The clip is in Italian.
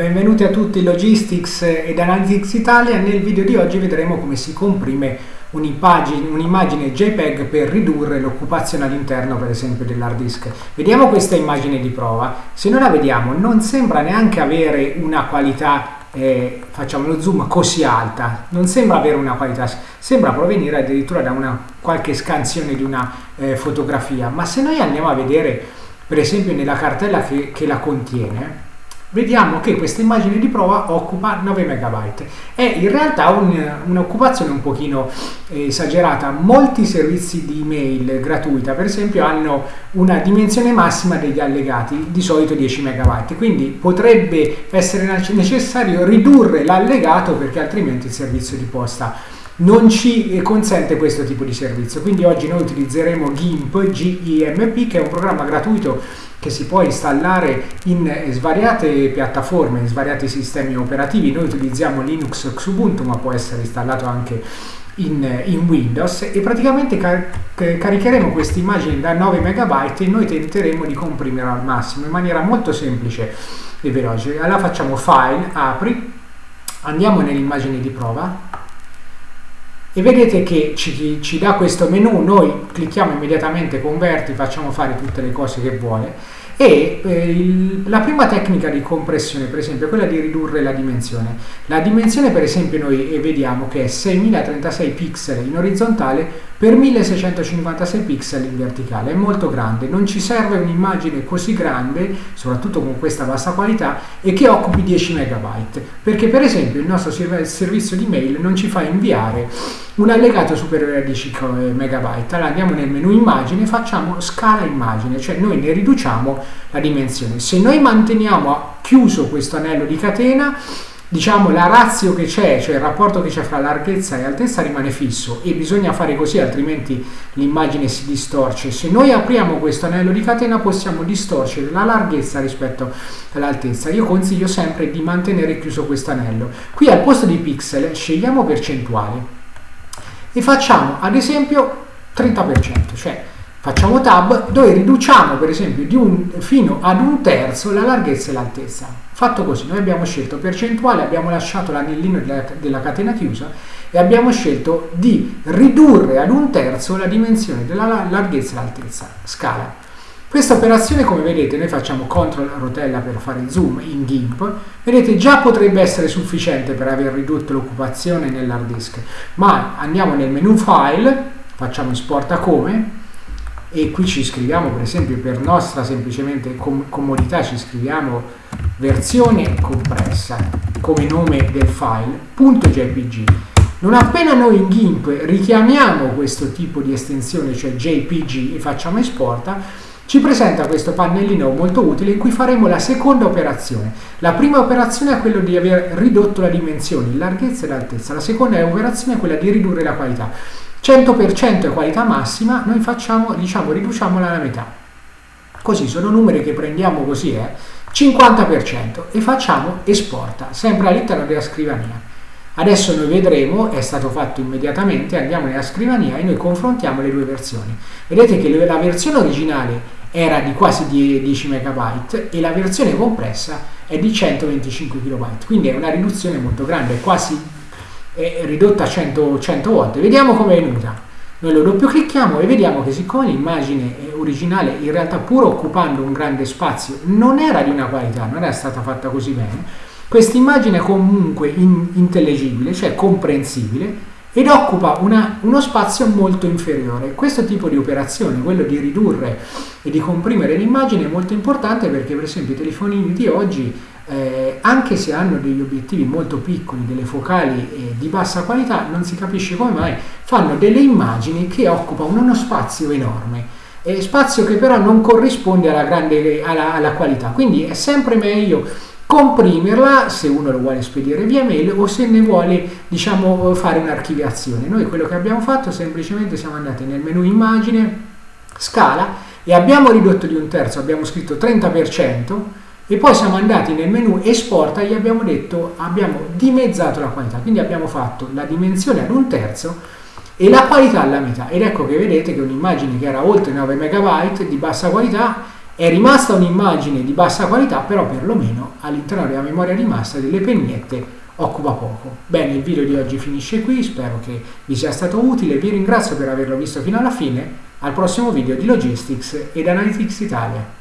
Benvenuti a tutti Logistics ed Analytics Italia. Nel video di oggi vedremo come si comprime un'immagine, un'immagine JPEG per ridurre l'occupazione all'interno per esempio dell'hard disk. Vediamo questa immagine di prova. Se noi la vediamo non sembra neanche avere una qualità eh, facciamo lo zoom così alta non sembra avere una qualità sembra provenire addirittura da una qualche scansione di una eh, fotografia ma se noi andiamo a vedere per esempio nella cartella che, che la contiene vediamo che questa immagine di prova occupa 9 MB. È in realtà un'occupazione un, un pochino eh, esagerata. Molti servizi di email gratuita, per esempio, hanno una dimensione massima degli allegati, di solito 10 MB, quindi potrebbe essere necessario ridurre l'allegato perché altrimenti il servizio di posta non ci consente questo tipo di servizio. Quindi oggi noi utilizzeremo GIMP, GIMP, che è un programma gratuito che si può installare in svariate piattaforme, in svariati sistemi operativi. Noi utilizziamo Linux Xubuntu, ma può essere installato anche in, in Windows e praticamente car caricheremo queste immagini da 9 MB e noi tenteremo di comprimerla al massimo in maniera molto semplice e veloce. Allora facciamo File, Apri, andiamo nell'immagine di prova e vedete che ci, ci, dà questo menu, noi clicchiamo immediatamente converti, facciamo fare tutte le cose che vuole e eh, il, la prima tecnica di compressione per esempio è quella di ridurre la dimensione. La dimensione per esempio noi vediamo che è 6036 pixel in orizzontale per 1656 pixel in verticale, è molto grande, non ci serve un'immagine così grande, soprattutto con questa bassa qualità, e che occupi 10 MB, perché per esempio il nostro servizio di mail non ci fa inviare un allegato superiore a 10 MB. Allora andiamo nel menu immagine, facciamo scala immagine, cioè noi ne riduciamo la dimensione. Se noi manteniamo chiuso questo anello di catena, diciamo la razio che c'è, cioè il rapporto che c'è fra larghezza e altezza rimane fisso e bisogna fare così altrimenti l'immagine si distorce. Se noi apriamo questo anello di catena possiamo distorcere la larghezza rispetto all'altezza. Io consiglio sempre di mantenere chiuso questo anello. Qui al posto di pixel scegliamo percentuale e facciamo ad esempio 30%, cioè facciamo tab dove riduciamo per esempio un, fino ad un terzo la larghezza e l'altezza Fatto così, noi abbiamo scelto percentuale, abbiamo lasciato l'anellino della, della catena chiusa e abbiamo scelto di ridurre ad un terzo la dimensione della larghezza e l'altezza, scala. Questa operazione, come vedete, noi facciamo CTRL rotella per fare zoom in GIMP, vedete già potrebbe essere sufficiente per aver ridotto l'occupazione nell'hard disk, ma andiamo nel menu File, facciamo Esporta come, e qui ci scriviamo per esempio per nostra semplicemente com comodità ci scriviamo versione compressa come nome del file .jpg non appena noi in GIMP richiamiamo questo tipo di estensione cioè JPG e facciamo esporta ci presenta questo pannellino molto utile in cui faremo la seconda operazione. La prima operazione è quella di aver ridotto la dimensione, larghezza e l'altezza. La seconda operazione è quella di ridurre la qualità. 100% è qualità massima, noi facciamo, diciamo, riduciamola alla metà. Così sono numeri che prendiamo così, eh, 50% e facciamo esporta, sempre all'interno della scrivania. Adesso noi vedremo, è stato fatto immediatamente, andiamo nella scrivania e noi confrontiamo le due versioni. Vedete che la versione originale era di quasi 10 MB e la versione compressa è di 125 KB, quindi è una riduzione molto grande, quasi è ridotta a 100, 100 volte. Vediamo come è venuta. Noi lo doppio clicchiamo e vediamo che siccome l'immagine originale in realtà pur occupando un grande spazio non era di una qualità, non era stata fatta così bene, questa immagine è comunque in, intellegibile, cioè comprensibile ed occupa una, uno spazio molto inferiore. Questo tipo di operazione, quello di ridurre e di comprimere l'immagine è molto importante perché per esempio i telefonini di oggi eh, anche se hanno degli obiettivi molto piccoli, delle focali eh, di bassa qualità, non si capisce come mai, fanno delle immagini che occupano uno spazio enorme, eh, spazio che però non corrisponde alla, grande, alla, alla qualità, quindi è sempre meglio comprimerla se uno lo vuole spedire via mail o se ne vuole diciamo fare un'archiviazione. Noi quello che abbiamo fatto semplicemente siamo andati nel menu immagine scala e abbiamo ridotto di un terzo abbiamo scritto 30% e poi siamo andati nel menu esporta e gli abbiamo detto abbiamo dimezzato la qualità. Quindi abbiamo fatto la dimensione ad un terzo e la qualità alla metà. Ed ecco che vedete che un'immagine che era oltre 9 MB di bassa qualità È rimasta un'immagine di bassa qualità, però perlomeno all'interno della memoria rimasta delle pennette occupa poco. Bene, il video di oggi finisce qui, spero che vi sia stato utile, vi ringrazio per averlo visto fino alla fine, al prossimo video di Logistics ed Analytics Italia.